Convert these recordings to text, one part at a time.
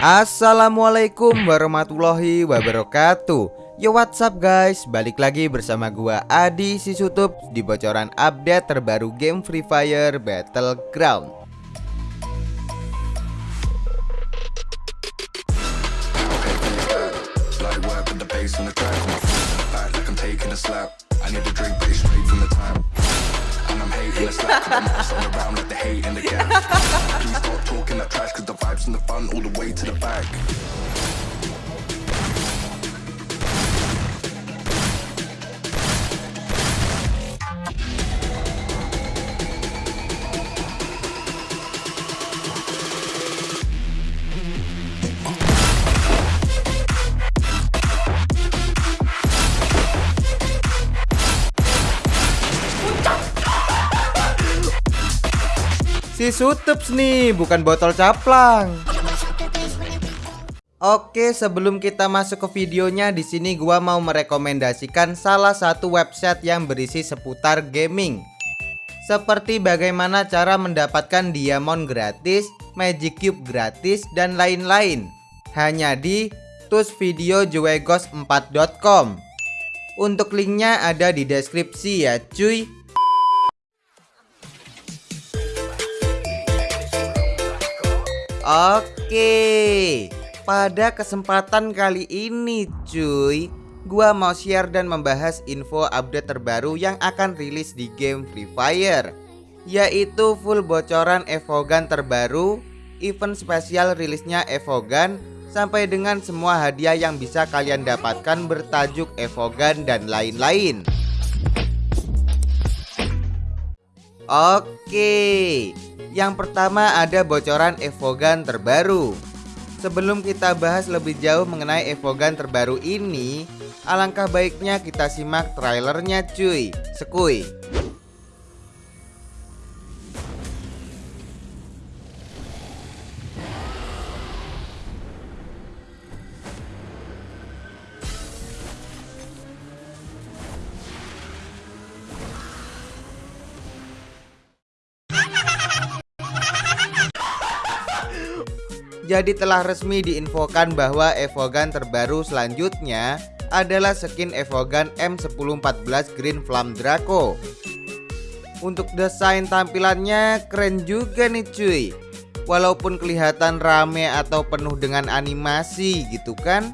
Assalamualaikum warahmatullahi wabarakatuh. Yo what's up guys? Balik lagi bersama gua Adi Sisutup Di bocoran update terbaru game Free Fire Battleground and the slack all around like the hate and the gang Please stop talking that trash Cause the vibes and the fun all the way to the back. Sutups nih, bukan botol caplang. Oke, sebelum kita masuk ke videonya, di sini gua mau merekomendasikan salah satu website yang berisi seputar gaming. Seperti bagaimana cara mendapatkan diamond gratis, magic cube gratis, dan lain-lain. Hanya di tusvideojuegos4.com. Untuk linknya ada di deskripsi ya cuy. Oke, pada kesempatan kali ini cuy Gua mau share dan membahas info update terbaru yang akan rilis di game Free Fire Yaitu full bocoran Evogan terbaru Event spesial rilisnya Evogan Sampai dengan semua hadiah yang bisa kalian dapatkan bertajuk Evogan dan lain-lain. Oke yang pertama ada bocoran Evogan terbaru. Sebelum kita bahas lebih jauh mengenai Evogan terbaru ini Alangkah baiknya kita simak trailernya cuy. Sekui Jadi telah resmi diinfokan bahwa Evogan terbaru selanjutnya adalah skin Evogan M1014 Green Flame Draco. Untuk desain tampilannya keren juga nih cuy. Walaupun kelihatan rame atau penuh dengan animasi gitu kan.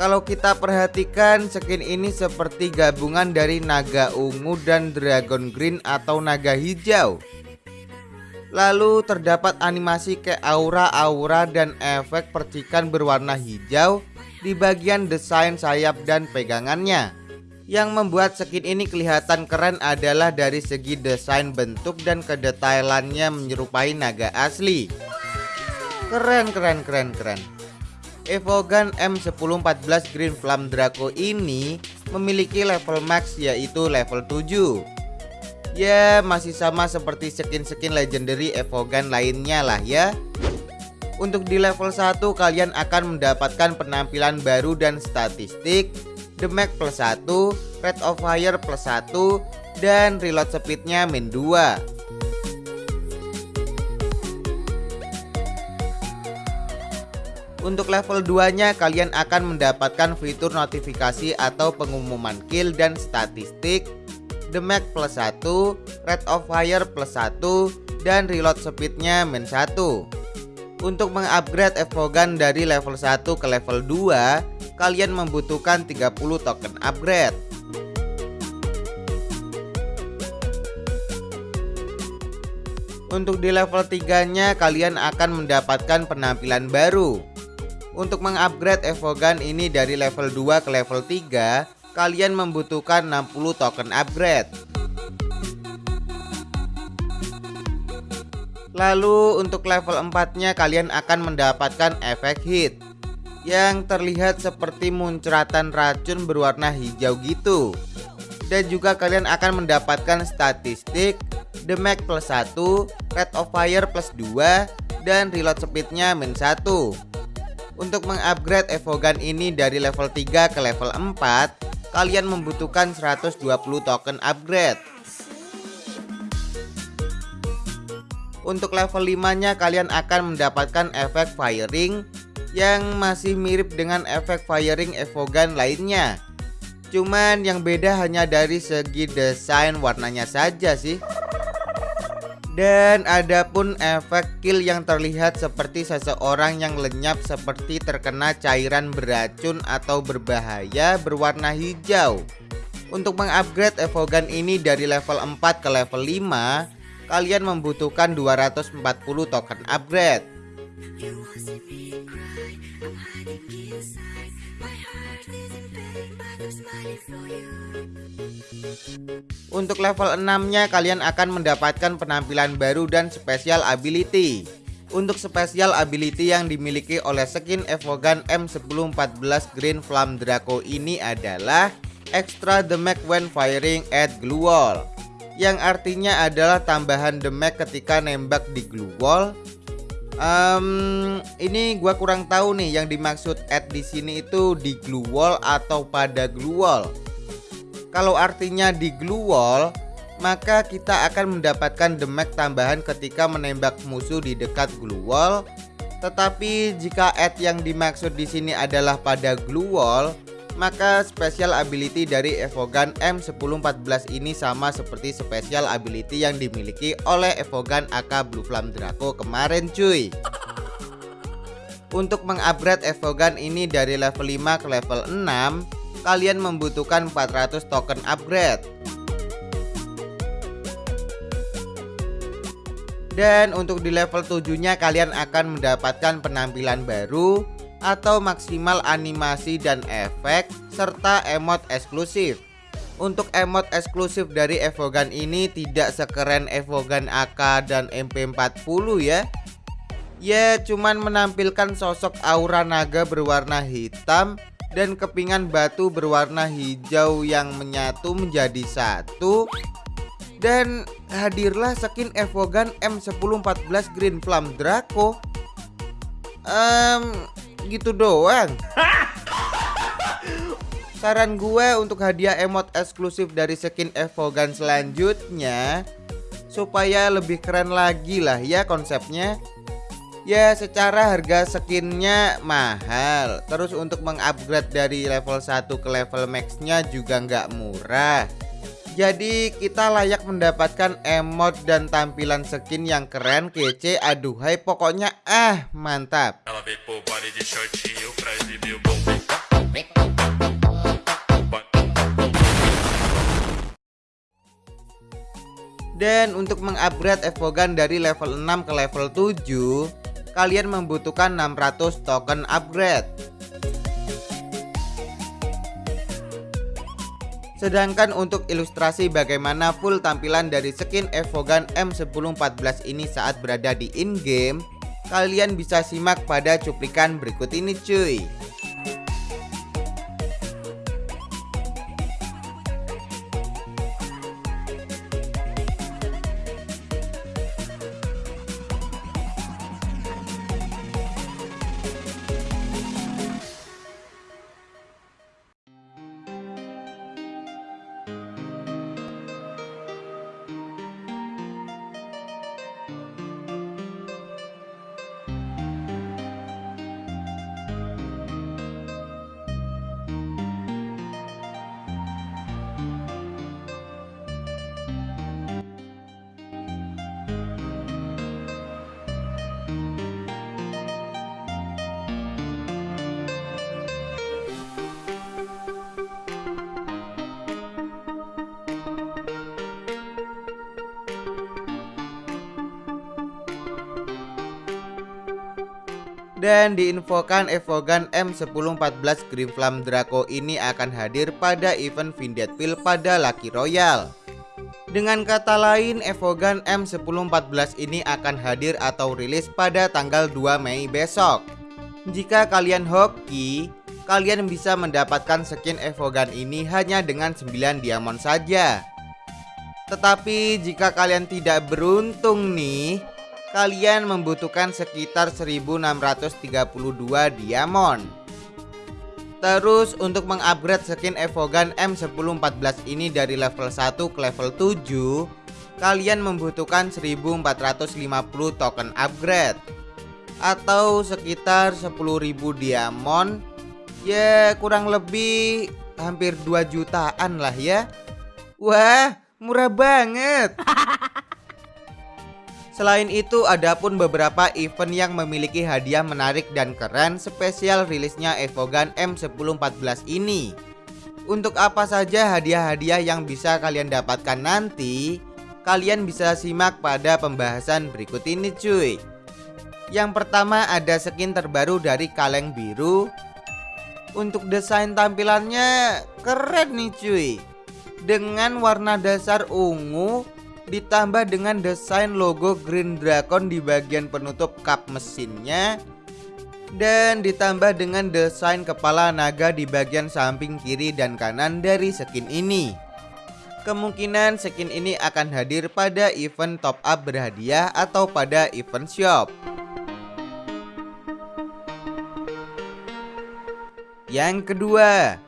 Kalau kita perhatikan skin ini seperti gabungan dari naga ungu dan dragon green atau naga hijau Lalu terdapat animasi ke aura-aura dan efek percikan berwarna hijau di bagian desain sayap dan pegangannya. Yang membuat skin ini kelihatan keren adalah dari segi desain bentuk dan kedetailannya menyerupai naga asli. Keren keren keren keren. Evogan M1014 Green Flame Draco ini memiliki level max yaitu level 7 Ya masih sama seperti skin-skin legendary Evogan lainnya lah ya. Untuk di level 1 kalian akan mendapatkan penampilan baru dan statistik. Damage plus 1, Rate of Fire plus 1 Dan reload speednya min 2 Untuk level 2 nya kalian akan mendapatkan fitur notifikasi atau pengumuman kill dan statistik damage plus 1, rate of fire plus 1, dan reload speednya min 1 Untuk mengupgrade Evogan dari level 1 ke level 2 Kalian membutuhkan 30 token upgrade. Untuk di level 3 nya kalian akan mendapatkan penampilan baru. Untuk mengupgrade Evogan ini dari level 2 ke level 3 kalian membutuhkan 60 token upgrade. Lalu untuk level 4-nya kalian akan mendapatkan efek hit yang terlihat seperti muncratan racun berwarna hijau gitu. Dan juga kalian akan mendapatkan statistik damage plus 1, rate of fire plus 2, dan reload speednya min 1. Untuk mengupgrade Evogan ini dari level 3 ke level 4 kalian membutuhkan 120 token upgrade. Untuk level 5 nya kalian akan mendapatkan efek firing yang masih mirip dengan efek firing Evogan lainnya. Cuman yang beda hanya dari segi desain warnanya saja sih dan ada pun efek kill yang terlihat seperti seseorang yang lenyap seperti terkena cairan beracun atau berbahaya berwarna hijau. Untuk mengupgrade Evogan ini dari level 4 ke level 5 Kalian membutuhkan 240 token upgrade untuk level 6 nya kalian akan mendapatkan penampilan baru dan special ability Untuk special ability yang dimiliki oleh skin Evogan M1014 Green Flame Draco ini adalah Extra damage when firing at glue wall Yang artinya adalah tambahan damage ketika nembak di glue wall Um, ini gua kurang tahu nih yang dimaksud add di sini itu di glue wall atau pada glue wall. Kalau artinya di glue wall, maka kita akan mendapatkan damage tambahan ketika menembak musuh di dekat glue wall. Tetapi jika add yang dimaksud di sini adalah pada glue wall, maka special ability dari Evogan M1014 ini sama seperti special ability yang dimiliki oleh Evogan AK Blue Flame Draco kemarin cuy Untuk mengupgrade Evogan ini dari level 5 ke level 6 Kalian membutuhkan 400 token upgrade Dan untuk di level 7 nya kalian akan mendapatkan penampilan baru atau maksimal animasi dan efek serta emot eksklusif. Untuk emot eksklusif dari Evogan ini tidak sekeren Evogan AK dan MP40 ya. Ya cuman menampilkan sosok aura naga berwarna hitam dan kepingan batu berwarna hijau yang menyatu menjadi satu. Dan hadirlah skin Evogan M1014 Green Flame Draco. Um, gitu doang. Saran gue untuk hadiah emot eksklusif dari skin Evogan selanjutnya Supaya lebih keren lagi lah ya konsepnya Ya secara harga skinnya mahal. Terus untuk mengupgrade dari level 1 ke level maxnya juga nggak murah. Jadi kita layak mendapatkan emot dan tampilan skin yang keren, kece, aduhai pokoknya ah mantap. Dan untuk mengupgrade Evogan dari level 6 ke level 7 Kalian membutuhkan 600 token upgrade. Sedangkan untuk ilustrasi bagaimana full tampilan dari skin Evogan M1014 ini saat berada di in-game Kalian bisa simak pada cuplikan berikut ini cuy Dan diinfokan Evogan M1014 Green Flame Draco ini akan hadir pada event Vindetville pada Lucky Royale dengan kata lain, Evogan M1014 ini akan hadir atau rilis pada tanggal 2 Mei besok. Jika kalian hoki, kalian bisa mendapatkan skin Evogan ini hanya dengan 9 diamond saja. Tetapi jika kalian tidak beruntung nih, kalian membutuhkan sekitar 1632 diamond. Terus untuk mengupgrade skin Evogan M1014 ini dari level 1 ke level 7 kalian membutuhkan 1450 token upgrade. Atau sekitar 10.000 diamond. Ya kurang lebih hampir 2 jutaan lah ya. Wah murah banget Selain itu ada pun beberapa event yang memiliki hadiah menarik dan keren spesial rilisnya Evogan M1014 ini. Untuk apa saja hadiah-hadiah yang bisa kalian dapatkan nanti? Kalian bisa simak pada pembahasan berikut ini cuy. Yang pertama ada skin terbaru dari kaleng biru. Untuk desain tampilannya keren nih cuy. Dengan warna dasar ungu ditambah dengan desain logo Green Dragon di bagian penutup kap mesinnya dan ditambah dengan desain kepala naga di bagian samping kiri dan kanan dari skin ini. Kemungkinan skin ini akan hadir pada event top up berhadiah atau pada event shop. Yang kedua,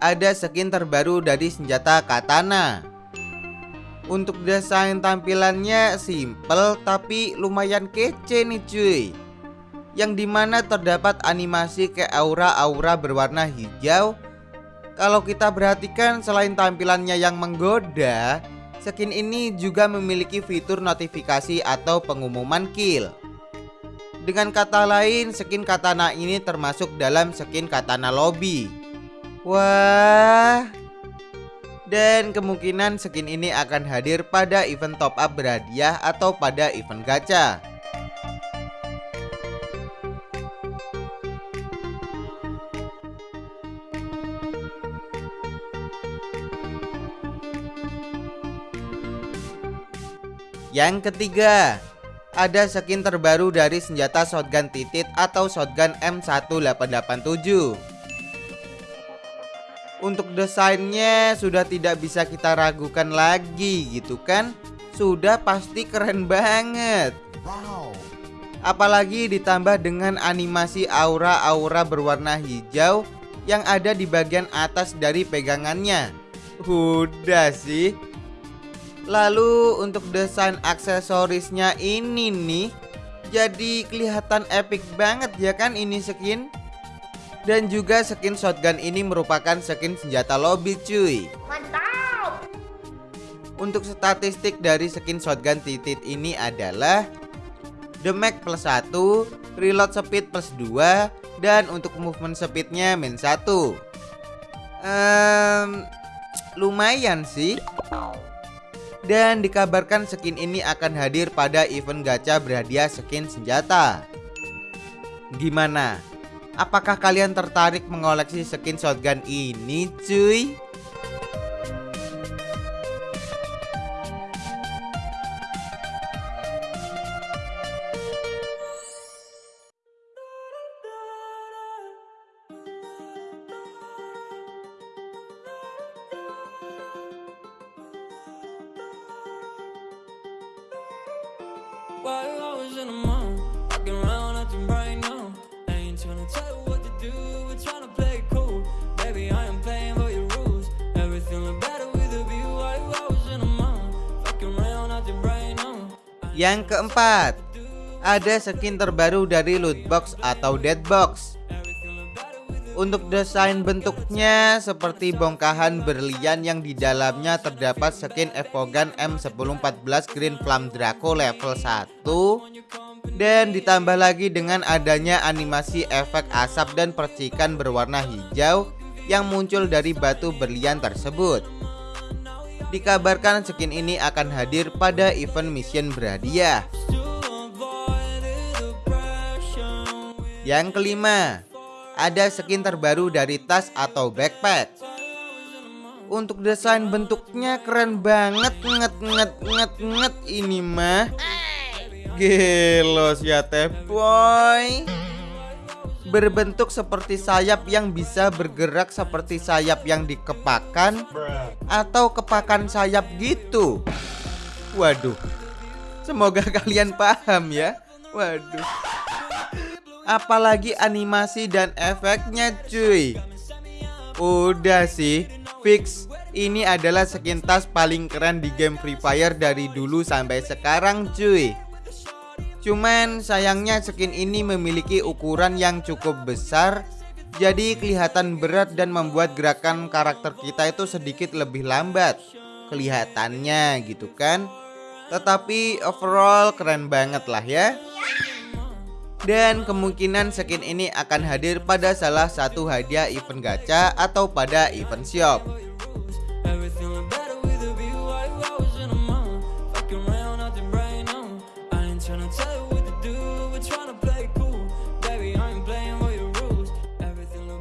ada skin terbaru dari senjata katana. Untuk desain tampilannya simple tapi lumayan kece nih cuy. Yang di mana terdapat animasi ke aura-aura berwarna hijau. Kalau kita perhatikan selain tampilannya yang menggoda Skin ini juga memiliki fitur notifikasi atau pengumuman kill. Dengan kata lain skin katana ini termasuk dalam skin katana lobby. Wah dan kemungkinan skin ini akan hadir pada event top up berhadiah atau pada event gacha. Yang ketiga, ada skin terbaru dari senjata shotgun titit atau shotgun M1887. Untuk desainnya sudah tidak bisa kita ragukan lagi gitu kan? Sudah pasti keren banget. Wow. Apalagi ditambah dengan animasi aura-aura berwarna hijau Yang ada di bagian atas dari pegangannya. Udah sih. Lalu untuk desain aksesorisnya ini nih Jadi kelihatan epic banget ya kan ini skin dan juga skin shotgun ini merupakan skin senjata lobby cuy. Mantap! Untuk statistik dari skin shotgun titit ini adalah Damage plus 1 Reload speed plus 2 Dan untuk movement speednya min 1 um, Lumayan sih. Dan dikabarkan skin ini akan hadir pada event gacha berhadiah skin senjata. Gimana? Apakah kalian tertarik mengoleksi skin shotgun ini cuy? Yang keempat, ada skin terbaru dari loot box atau dead box. Untuk desain bentuknya seperti bongkahan berlian yang di dalamnya terdapat skin Evogan M1014 Green Flame Draco level 1 dan ditambah lagi dengan adanya animasi efek asap dan percikan berwarna hijau yang muncul dari batu berlian tersebut. Dikabarkan skin ini akan hadir pada event mission berhadiah. Yang kelima, ada skin terbaru dari tas atau backpack. Untuk desain bentuknya keren banget, nget nget nget nget ini mah. Gelos ya teh boy berbentuk seperti sayap yang bisa bergerak seperti sayap yang dikepakan atau kepakan sayap gitu. Waduh. Semoga kalian paham ya. Waduh. Apalagi animasi dan efeknya cuy. Udah sih, fix Ini adalah skin tas paling keren di game Free Fire dari dulu sampai sekarang cuy Cuman sayangnya skin ini memiliki ukuran yang cukup besar Jadi kelihatan berat dan membuat gerakan karakter kita itu sedikit lebih lambat. Kelihatannya gitu kan? Tetapi overall keren banget lah ya. Dan kemungkinan skin ini akan hadir pada salah satu hadiah event gacha atau pada event shop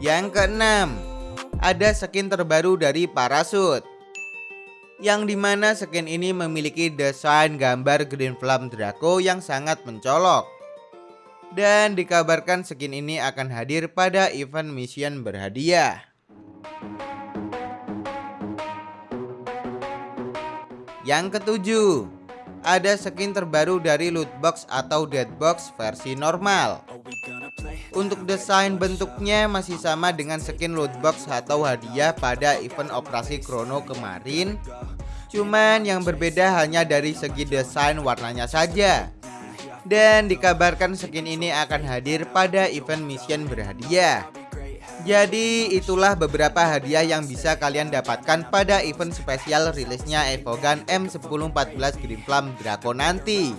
Yang keenam, ada skin terbaru dari Parasut yang di mana skin ini memiliki desain gambar Green Flame Draco yang sangat mencolok dan dikabarkan skin ini akan hadir pada event mission berhadiah. Yang ketujuh, ada skin terbaru dari loot box atau dead box versi normal. Untuk desain bentuknya masih sama dengan skin loot box atau hadiah pada event operasi Chrono kemarin. Cuman yang berbeda hanya dari segi desain warnanya saja. Dan dikabarkan skin ini akan hadir pada event mission berhadiah. Jadi itulah beberapa hadiah yang bisa kalian dapatkan pada event spesial rilisnya Evogan M1014 Green Flame Draco nanti.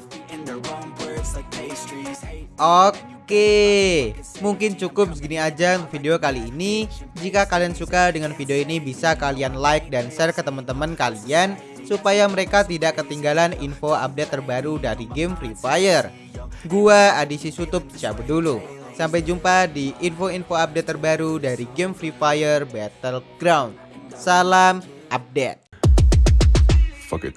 Oke Oke, mungkin cukup segini aja video kali ini. Jika kalian suka dengan video ini bisa kalian like dan share ke teman-teman kalian supaya mereka tidak ketinggalan info update terbaru dari game Free Fire. Gua Adisi Sutup cabut dulu. Sampai jumpa di info-info update terbaru dari game Free Fire Battleground. Salam update. Fuck it.